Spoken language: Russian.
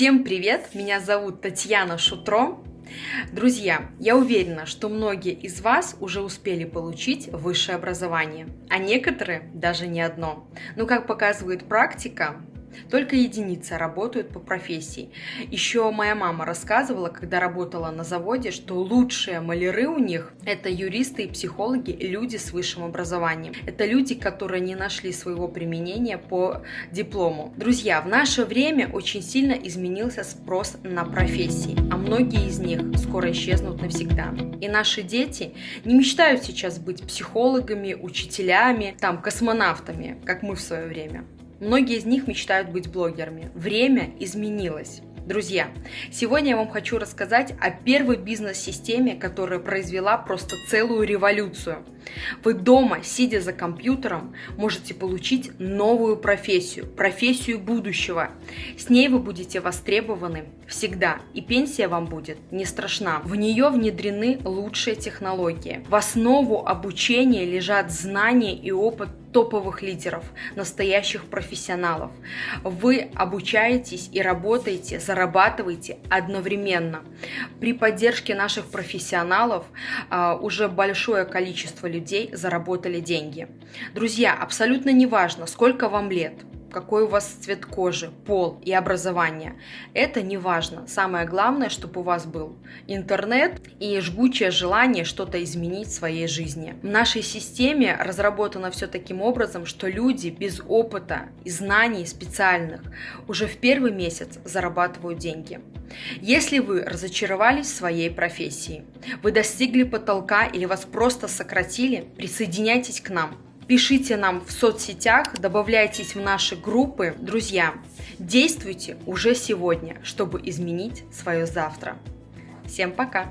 Всем привет! Меня зовут Татьяна Шутро. Друзья, я уверена, что многие из вас уже успели получить высшее образование, а некоторые даже не одно. Но, как показывает практика, только единицы работают по профессии. Еще моя мама рассказывала, когда работала на заводе, что лучшие маляры у них – это юристы и психологи, люди с высшим образованием. Это люди, которые не нашли своего применения по диплому. Друзья, в наше время очень сильно изменился спрос на профессии, а многие из них скоро исчезнут навсегда. И наши дети не мечтают сейчас быть психологами, учителями, там, космонавтами, как мы в свое время. Многие из них мечтают быть блогерами. Время изменилось. Друзья, сегодня я вам хочу рассказать о первой бизнес-системе, которая произвела просто целую революцию. Вы дома, сидя за компьютером, можете получить новую профессию, профессию будущего. С ней вы будете востребованы всегда, и пенсия вам будет не страшна. В нее внедрены лучшие технологии. В основу обучения лежат знания и опыт топовых лидеров, настоящих профессионалов. Вы обучаетесь и работаете, зарабатываете одновременно. При поддержке наших профессионалов а, уже большое количество людей заработали деньги. Друзья, абсолютно неважно, сколько вам лет – какой у вас цвет кожи, пол и образование. Это не важно. Самое главное, чтобы у вас был интернет и жгучее желание что-то изменить в своей жизни. В нашей системе разработано все таким образом, что люди без опыта и знаний специальных уже в первый месяц зарабатывают деньги. Если вы разочаровались в своей профессии, вы достигли потолка или вас просто сократили, присоединяйтесь к нам – Пишите нам в соцсетях, добавляйтесь в наши группы. Друзья, действуйте уже сегодня, чтобы изменить свое завтра. Всем пока!